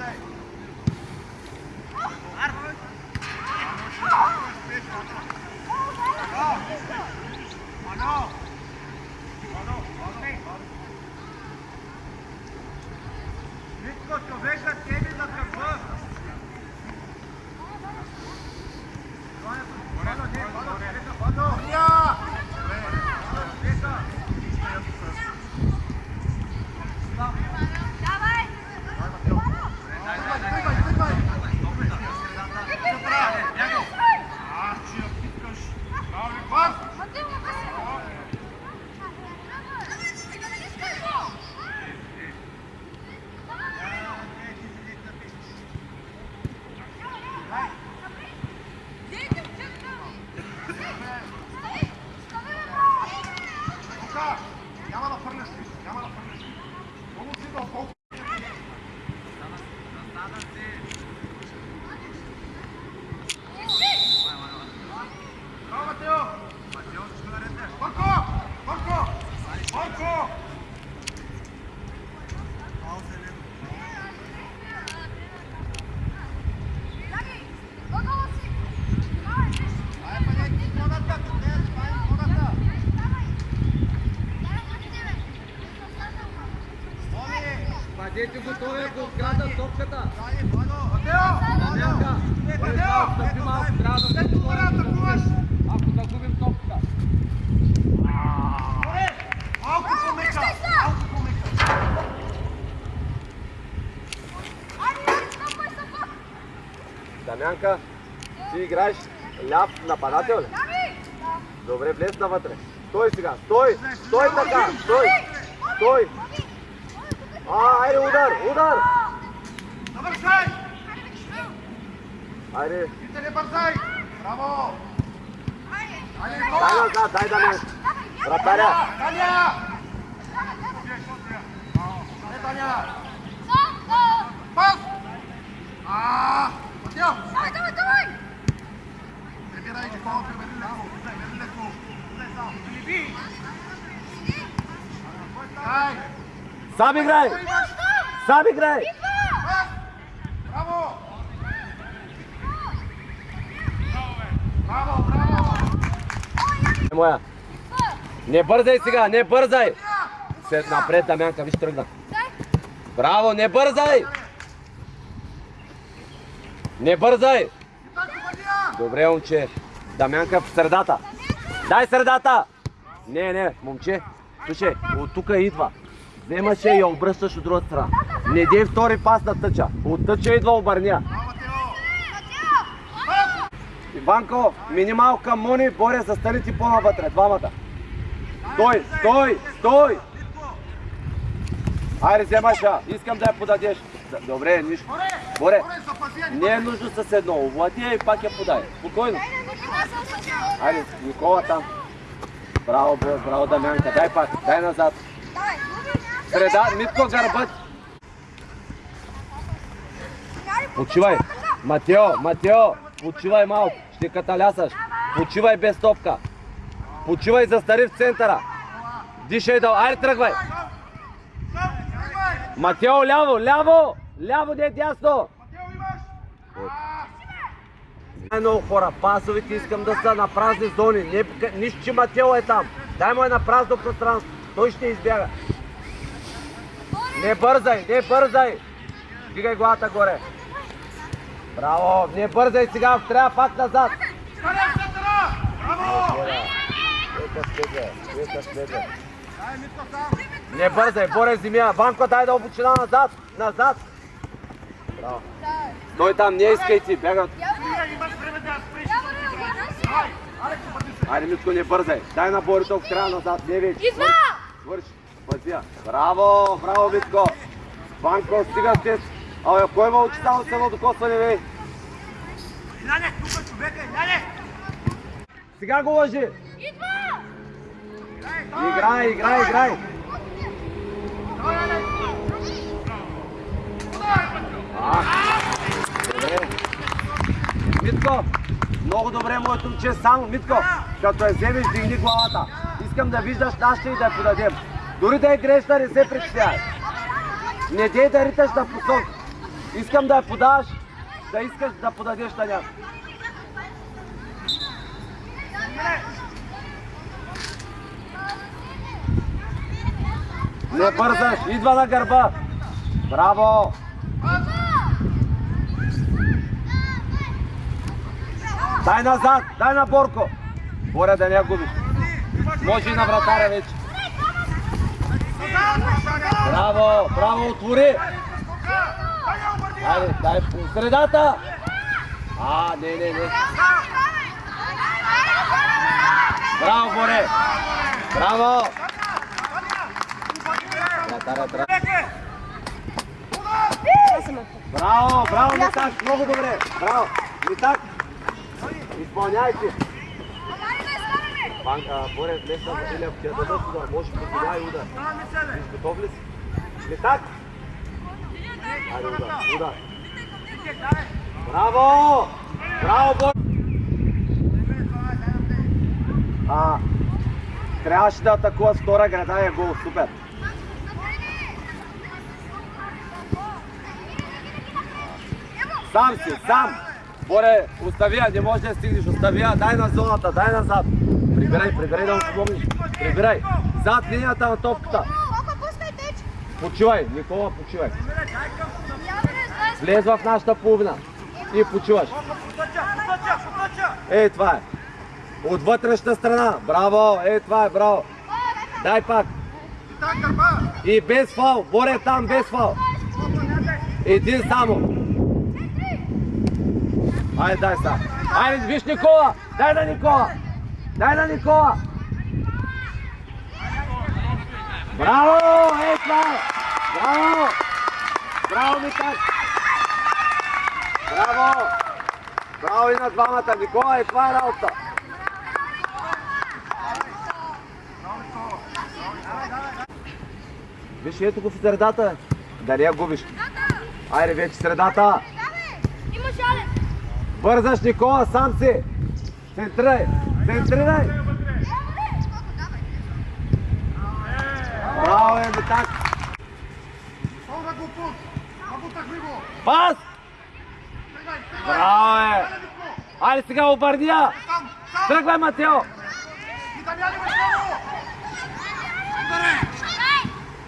Vado, vado, vado, vado. Бъдете готови, ако открадат топката. Ако загубим топката. Малко по-мека! Малко по-мека! Дамянка, ти играеш ляв нападател ли? Добре, влез навътре. Стой сега, стой! Стой така! Стой! Стой! Айде удар, удар! Навършай! Айде, Ти не бързай! Браво! Айде, дай Никола! назад, дай Дамянка. Вратаря! Таня! Не, Таня! Пас! А, Матео! Прибирай, Никола, прибери леко. Прибери леко. Сам играй! Сам играй! Браво! Браво, браво! Е, Моя. Не бързай сега, не бързай! След напред, Дамянка, виж тръгна. Браво, не бързай! Не бързай! Добре, момче. Дамянка в средата. Дай средата! Не, не, момче. Слушай, от тук идва. Вземаш я и я обръщаш от другата страна. Не дей втори пас на тъча. От тъча идва обърня. Браво! Иванко, минимал към Мони, Боря, застани ти по-навътре, двамата. Стой, стой, стой! Айде, вземаш я. Искам да я подадеш. Добре, нищо. Боре! Не е нужно с едно. Овлади и пак я подай. Спокойно. Айде, Никола там. Браво, Боре, браво, Дамянка. Дай пак, дай назад. Среда, Митко гърбът. Почивай. Матео, Матео, почивай малко. Ще каталясаш. Почивай без топка. Почивай, застари в центъра. Дишай да... Айде, тръгвай. Матео, ляво, ляво. Ляво, не дясно. Матео, имаш! Много хора, пасовите искам да са на празни зони. Нищо, че Матео е там. Дай му е на празно пространство. Той ще избяга. Сега, трябва пак назад. Стане в центъра! Браво! Ека следва, ека следва. Дай, Митко, сам! Не бързай, Боре земя. Ванко, дай да обучина назад, назад. Браво. Той там, не искай ти, бягат. Айде, Митко, не бързай. Дай на Борито в края назад, не вече. Свърши, пъзи я. Браво, браво, Митко. Ванко, стига сте. Абе, кой има учител с едно докосване, бе? Иляне, тук е човека, Иляне! Сега го лъжи. Идва! Играй, играй, играй. А. Митко, много добре, моето момче. Само, Митко, като я вземеш, дигни главата. Искам да виждаш нашата и да я подадем. Дори да е грешна, не се притеснявай. Не дей да риташ на посок. Искам да я подаш, да искаш да подадеш на някой. Не бързаш, идва на гърба. Браво! Дай назад, дай на Борко. Боря да не я губиш. Може и на вратаря вече. Браво, браво, отвори. Айде, дай по средата. А, не, не, не. Браво, Боре. Браво. Браво, браво, Митак, много добре. Браво, Митак. Изпълняйте. Банка, Боре, днес на ти я дадат удар. Може би сега и удар. Виж, готов ли си? Митак. Айде, удар, удар. Браво! Браво, Боре! А, трябваше да атакува втора града е гол. Супер. Сам си, сам. Боре, остави я, не може да стигнеш. Остави я, дай на зоната, дай назад. Прибирай, прибирай да му помогнеш. Прибирай. Зад линията на топката. Почивай, Никола, почивай. Влез в нашата половина. И почиваш. Ей, това е. От вътрешната страна. Браво, ей, това е, браво. Дай пак. И без фал. Боре там без фал. Един само. Айде, дай сега. Айде, виж Никола. Дай на Никола. Дай на Никола. Браво! Ей, това е. Браво! Браво, Митак! Браво! Браво и на двамата. Никола, е това е работа. Виж, ето го в средата. Да не я губиш. Айде вече средата. Бързаш, Никола, сам си. Центрирай. Центрирай. Браво, е, Митак. Пас! Браво, е. Айде сега обърни я. Тръгвай, Матео.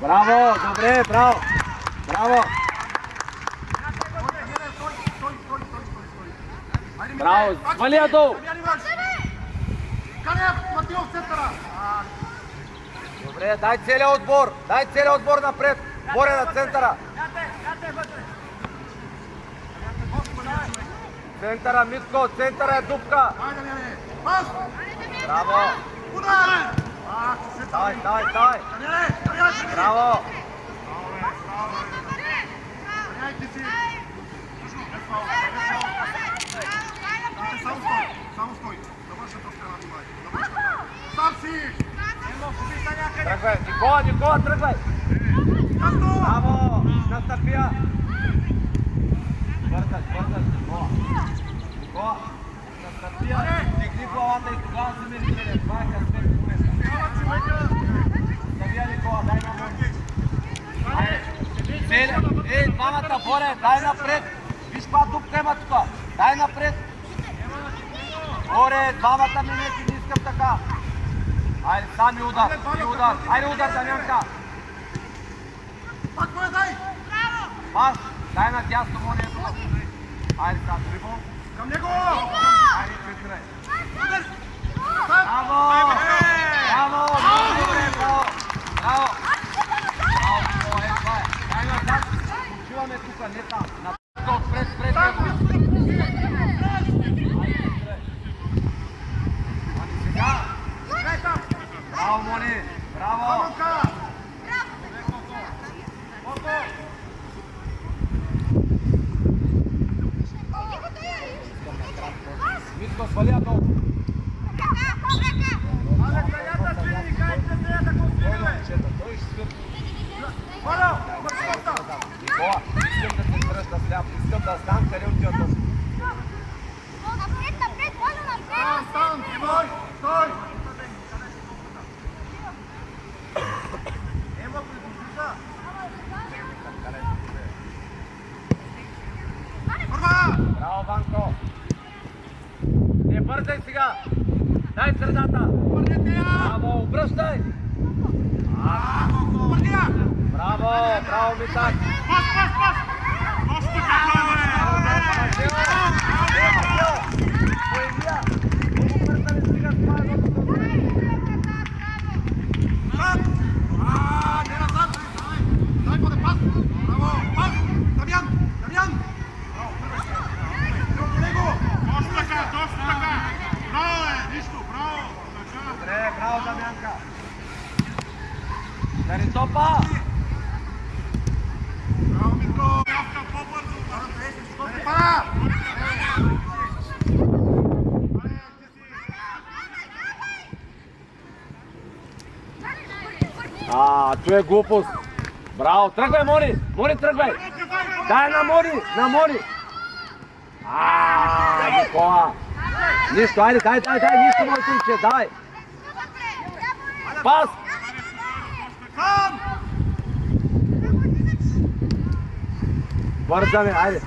Браво, добре, браво. Браво. Браво, свали я долу. Добре, дай целият отбор. Дай целият отбор напред. Боря на центъра. Центъра, Митко, центъра е дупка. Браво. Дай, дай, дай. Браво. Само стой. Довършат страна внимание. Сам си! Тръгвай. Никола, Никола, тръгвай. Браво. Настъпия. Бързаш, бързаш, Никола. Никола. Настъпия. Дигни главата и тогава си ми лидер. Това е късмет. Забия Никола, дай на мен. Цели. Ей, двамата, Боре, дай напред. Виж каква дупка има тук. Дай напред. Боре, двамата минути не искам така. Айде, сами удар, и удар. Айде удар, Дамянка. Пак ме дай! Пас, дай на дясно монето. Айде, сега, дрибъл. Към него! Айде, центрирай. Браво! Браво! Много добре, браво! Браво! Браво, Никола, е, това е. Дай назад. Почиваме тук, не там. На отпред, пред него. Ами сега. Браво, Мони! Браво! Митко, свали я долу. Той ще свърши. Никола, искам да се тръж да сляп. Искам да знам къде отива този. Стан! Стой! Стой! Ема, приближи Първа! Браво, Ванко! Не бързай сега! Дай средата! Върнете я! Браво, обръщай! Върни я! Браво, браво, Митак! Пас, пас, пас! Точно така, бе! Назад! А, не назад! Дай бъде пас! Браво! Пас! Дамян! Дамян! Браво, първия! Други него! Точно така, точно така! Браво, е! Нищо, браво! Така. Добре, браво, Дамянка! Дари топа! Браво, Митко! Явка по-бързо! Не пара! А, tu je glupost. Bravo, trgvaj Moni, Moni trgvaj. Дай на Мони, на Мони. А, Никола. Нищо, айде, дай, дай, дай, нищо, мой сумче, дай. Пас. Бързаме, айде.